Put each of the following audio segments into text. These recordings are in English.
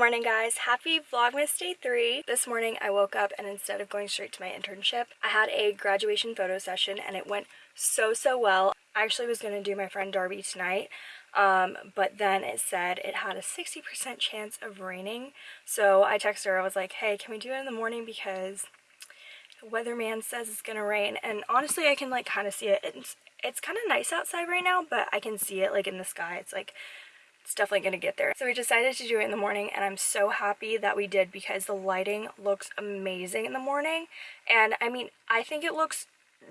morning guys. Happy vlogmas day three. This morning i woke up and instead of going straight to my internship i had a graduation photo session and it went so so well. I actually was going to do my friend darby tonight um, but then it said it had a 60% chance of raining. So i texted her. I was like hey can we do it in the morning? Because the weatherman says it's gonna rain. And honestly i can like kind of see it. It's, it's kind of nice outside right now but i can see it like in the sky. It's like it's definitely going to get there. So we decided to do it in the morning and I'm so happy that we did because the lighting looks amazing in the morning. And I mean, I think it looks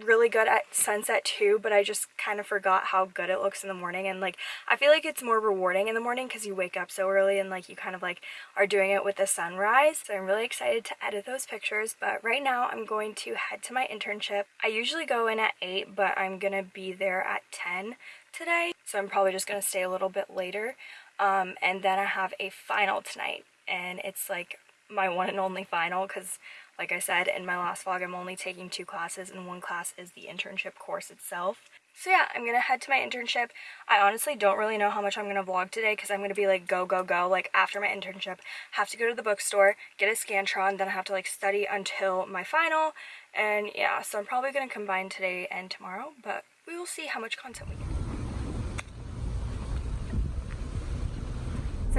really good at sunset too but I just kind of forgot how good it looks in the morning and like I feel like it's more rewarding in the morning because you wake up so early and like you kind of like are doing it with the sunrise so I'm really excited to edit those pictures but right now I'm going to head to my internship I usually go in at 8 but I'm gonna be there at 10 today so I'm probably just gonna stay a little bit later um, and then I have a final tonight and it's like my one and only final because like I said in my last vlog, I'm only taking two classes and one class is the internship course itself. So yeah, I'm gonna head to my internship. I honestly don't really know how much I'm gonna vlog today because I'm gonna be like go, go, go. Like after my internship, have to go to the bookstore, get a Scantron, then I have to like study until my final. And yeah, so I'm probably gonna combine today and tomorrow, but we will see how much content we get.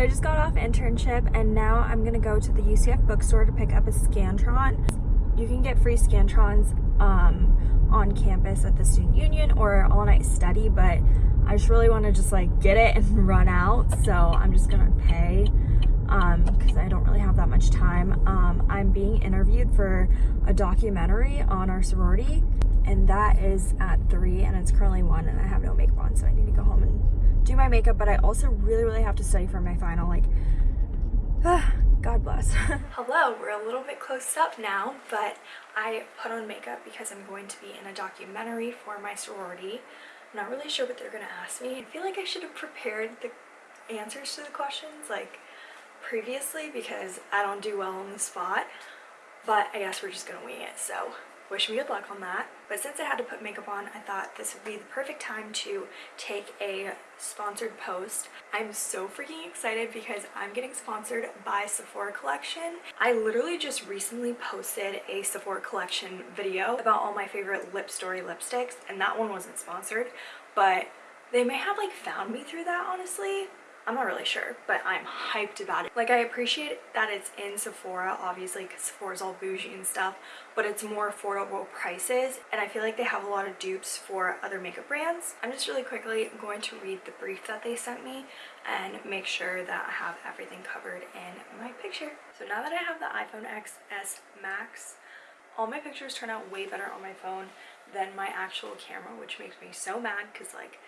So I just got off internship and now I'm gonna go to the UCF bookstore to pick up a Scantron. You can get free Scantrons um, on campus at the student union or all night study, but I just really wanna just like get it and run out. So I'm just gonna pay because um, I don't really have that much time. Um, I'm being interviewed for a documentary on our sorority and that is at three and it's currently one and I have no makeup on so I need to go home and do my makeup, but I also really, really have to study for my final. Like, God bless. Hello, we're a little bit close up now, but I put on makeup because I'm going to be in a documentary for my sorority. I'm not really sure what they're going to ask me. I feel like I should have prepared the answers to the questions like previously because I don't do well on the spot, but I guess we're just going to wing it. So wish me good luck on that. But since I had to put makeup on, I thought this would be the perfect time to take a sponsored post. I'm so freaking excited because I'm getting sponsored by Sephora Collection. I literally just recently posted a Sephora Collection video about all my favorite Lip Story lipsticks and that one wasn't sponsored, but they may have like found me through that honestly I'm not really sure, but I'm hyped about it. Like, I appreciate that it's in Sephora, obviously, because Sephora's all bougie and stuff, but it's more affordable prices, and I feel like they have a lot of dupes for other makeup brands. I'm just really quickly going to read the brief that they sent me and make sure that I have everything covered in my picture. So now that I have the iPhone XS Max, all my pictures turn out way better on my phone than my actual camera, which makes me so mad because like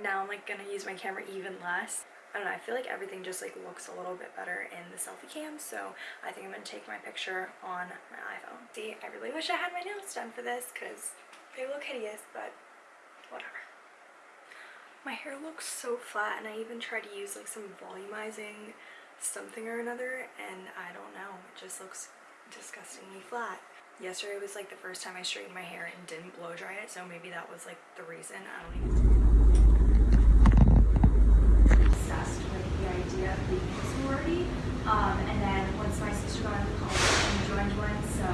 now I'm like gonna use my camera even less. I don't know, I feel like everything just like looks a little bit better in the selfie cam, so I think I'm gonna take my picture on my iPhone. See, I really wish I had my nails done for this because they look hideous, but whatever. My hair looks so flat and I even tried to use like some volumizing something or another and I don't know, it just looks disgustingly flat. Yesterday was like the first time I straightened my hair and didn't blow dry it, so maybe that was like the reason, I don't even idea of being a sorority. Um, and then once my sister got into college, I joined one, so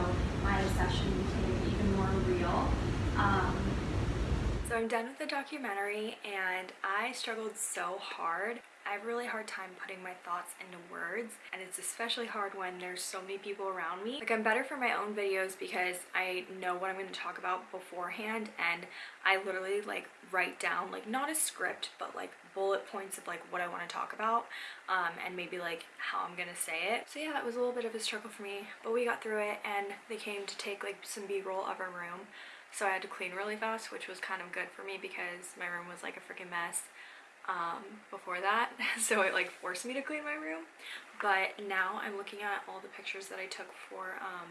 my obsession became even more real. Um, so I'm done with the documentary and I struggled so hard I have a really hard time putting my thoughts into words and it's especially hard when there's so many people around me. Like I'm better for my own videos because I know what I'm going to talk about beforehand and I literally like write down like not a script but like bullet points of like what I want to talk about um, and maybe like how I'm gonna say it. So yeah, it was a little bit of a struggle for me but we got through it and they came to take like some b-roll of our room so I had to clean really fast which was kind of good for me because my room was like a freaking mess um, before that so it like forced me to clean my room but now I'm looking at all the pictures that I took for um,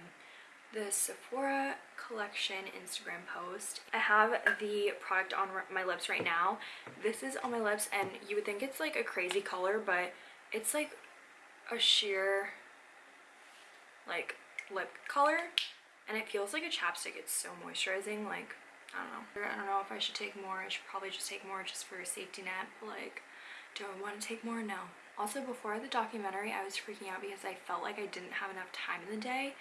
the Sephora collection Instagram post. I have the product on my lips right now. This is on my lips and you would think it's like a crazy color but it's like a sheer like lip color and it feels like a chapstick. It's so moisturizing like I don't know. I don't know if I should take more. I should probably just take more just for a safety net. Like, Do I want to take more? No. Also, before the documentary, I was freaking out because I felt like I didn't have enough time in the day.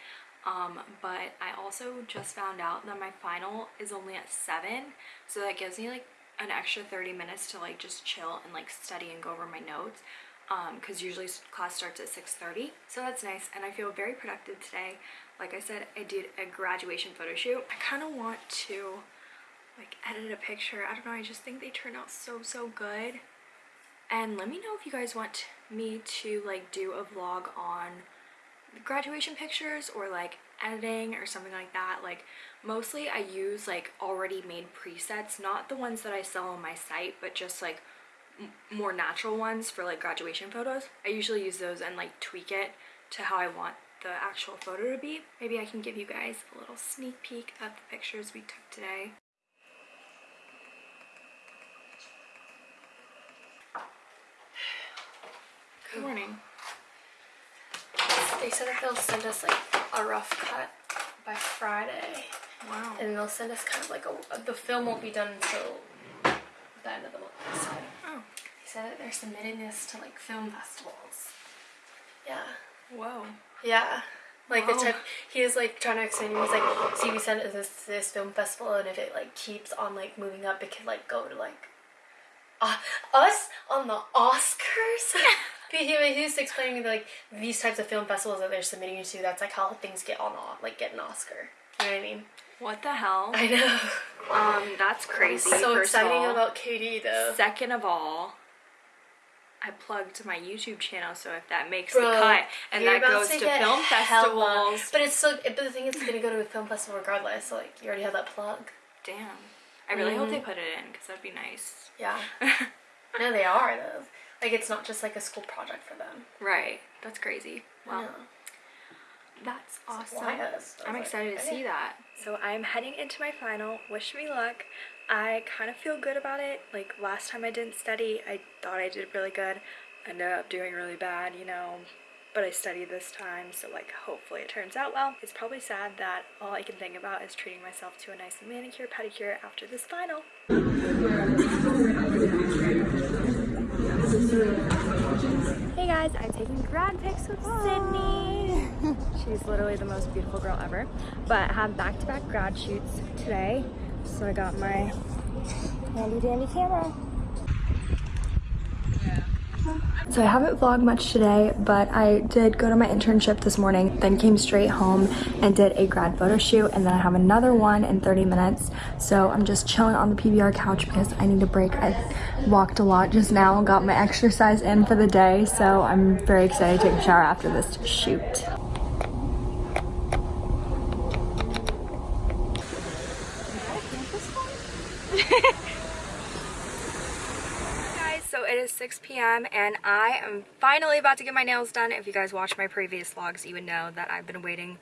Um, but I also just found out that my final is only at 7. So that gives me like an extra 30 minutes to like just chill and like study and go over my notes because um, usually class starts at 6.30 so that's nice and I feel very productive today like I said I did a graduation photo shoot I kind of want to like edit a picture. I don't know I just think they turn out so so good. And let me know if you guys want me to like do a vlog on graduation pictures or like editing or something like that. Like mostly I use like already made presets not the ones that I sell on my site but just like more natural ones for like graduation photos. I usually use those and like tweak it to how I want the actual photo to be. Maybe I can give you guys a little sneak peek of the pictures we took today morning. They said that they'll send us like a rough cut by Friday. Wow. And they'll send us kind of like a. The film won't be done until the end of the month. So oh. They said that they're submitting this to like film festivals. Yeah. Whoa. Yeah. Like the type he was like trying to explain. He was like, "See, we sent it this this film festival, and if it like keeps on like moving up, it could like go to like uh, us on the Oscars." he, he was explaining like these types of film festivals that they're submitting you to. That's like how things get on like get an Oscar. You know what I mean? What the hell? I know. Um, that's crazy. so exciting about Katie though. Second of all, I plugged my YouTube channel, so if that makes Bro, the cut and that goes to, to film festivals, but it's still. But the thing is, it's gonna go to a film festival regardless. So like, you already have that plug. Damn. I really mm -hmm. hope they mm-hmm. put it in because that'd be nice. Yeah. no, they are though. Like it's not just like a school project for them. Right. That's crazy. Wow. That's awesome. I'm excited to see that. So I'm heading into my final. Wish me luck. I kind of feel good about it. Like last time I didn't study, I thought I did really good. I ended up doing really bad, you know, but I studied this time, so like hopefully it turns out well. It's probably sad that all I can think about is treating myself to a nice manicure pedicure after this final. Hey guys, I'm taking grad pics with Sydney. She's literally the most beautiful girl ever. But I have back-to-back -back grad shoots today. So I got my handy dandy camera. So I haven't vlogged much today, but I did go to my internship this morning, then came straight home and did a grad photo shoot, and then I have another one in 30 minutes. So I'm just chilling on the PBR couch because I need a break. I walked a lot just now, got my exercise in for the day, so I'm very excited to take a shower after this shoot. is 6 p.m. and I am finally about to get my nails done. If you guys watched my previous vlogs, you would know that I've been waiting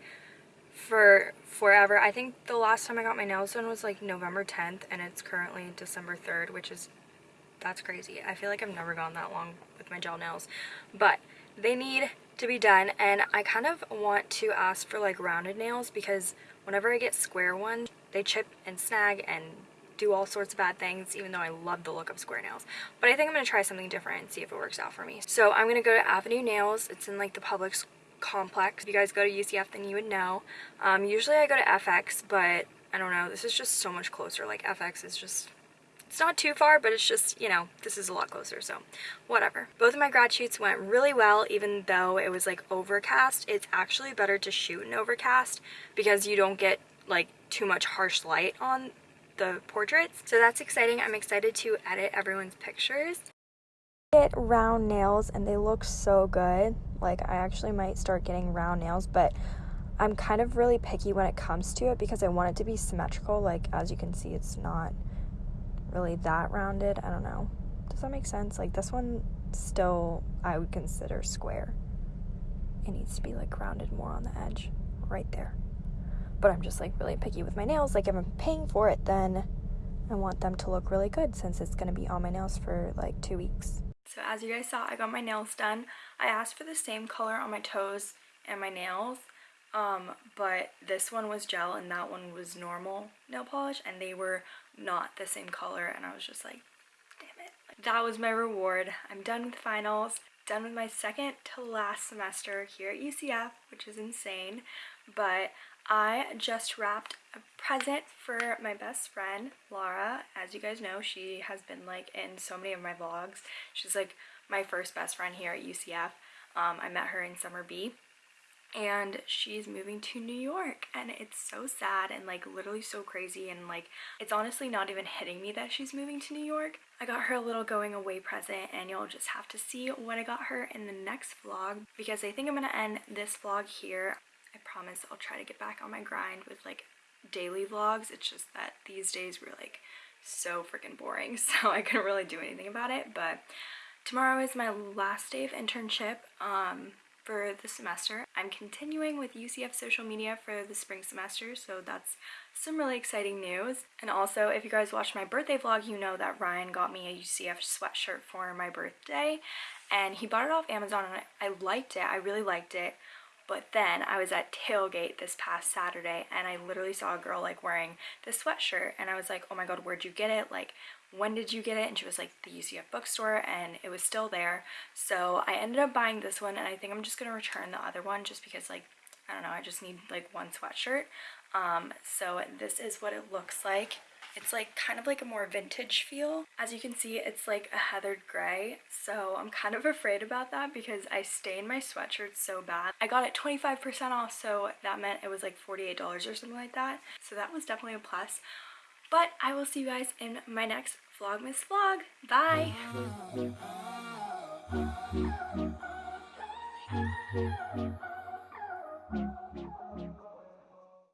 for forever. I think the last time I got my nails done was like November 10th and it's currently December 3rd, which is, that's crazy. I feel like I've never gone that long with my gel nails, but they need to be done and I kind of want to ask for like rounded nails because whenever I get square ones, they chip and snag and do all sorts of bad things, even though I love the look of square nails. But I think I'm going to try something different and see if it works out for me. So I'm going to go to Avenue Nails. It's in like the Publix complex. If you guys go to UCF, then you would know. Um, usually I go to FX, but I don't know. This is just so much closer. Like FX is just it's not too far, but it's just, you know, this is a lot closer, so whatever. Both of my grad shoots went really well, even though it was like overcast. It's actually better to shoot in overcast because you don't get like too much harsh light on the portraits. So that's exciting. I'm excited to edit everyone's pictures. Get round nails and they look so good. Like I actually might start getting round nails, but I'm kind of really picky when it comes to it because I want it to be symmetrical. Like as you can see, it's not really that rounded. I don't know. Does that make sense? Like this one still I would consider square. It needs to be like rounded more on the edge right there but I'm just like really picky with my nails. Like if I'm paying for it, then I want them to look really good since it's gonna be on my nails for like two weeks. So as you guys saw, I got my nails done. I asked for the same color on my toes and my nails, um, but this one was gel and that one was normal nail polish and they were not the same color and I was just like, damn it. that was my reward. I'm done with finals, done with my second to last semester here at UCF, which is insane. But I just wrapped a present for my best friend, Laura. As you guys know, she has been like in so many of my vlogs. She's like my first best friend here at UCF. Um, I met her in Summer B and she's moving to New York and it's so sad and like literally so crazy and like it's honestly not even hitting me that she's moving to New York. I got her a little going away present and you'll just have to see what I got her in the next vlog because I think I'm gonna end this vlog here. Promise I'll try to get back on my grind with like daily vlogs. It's just that these days were like so freaking boring so I couldn't really do anything about it but tomorrow is my last day of internship. Um, for the semester. I'm continuing with UCF social media for the spring semester, so that's some really exciting news. And also, if you guys watched my birthday vlog, you know that Ryan got me a UCF sweatshirt for my birthday, and he bought it off Amazon, and I liked it. I really liked it. But then I was at tailgate this past Saturday and I literally saw a girl like wearing this sweatshirt and I was like, oh my god, where'd you get it? Like, when did you get it? And she was like, the UCF bookstore and it was still there. So I ended up buying this one and I think I'm just gonna return the other one just because like, I don't know, I just need like one sweatshirt. Um, so this is what it looks like. It's like kind of like a more vintage feel. As you can see, it's like a heathered gray. So I'm kind of afraid about that because I stain my sweatshirt so bad. I got it 25% off, so that meant it was like $48 or something like that. So that was definitely a plus. But I will see you guys in my next Vlogmas vlog. Bye! Oh,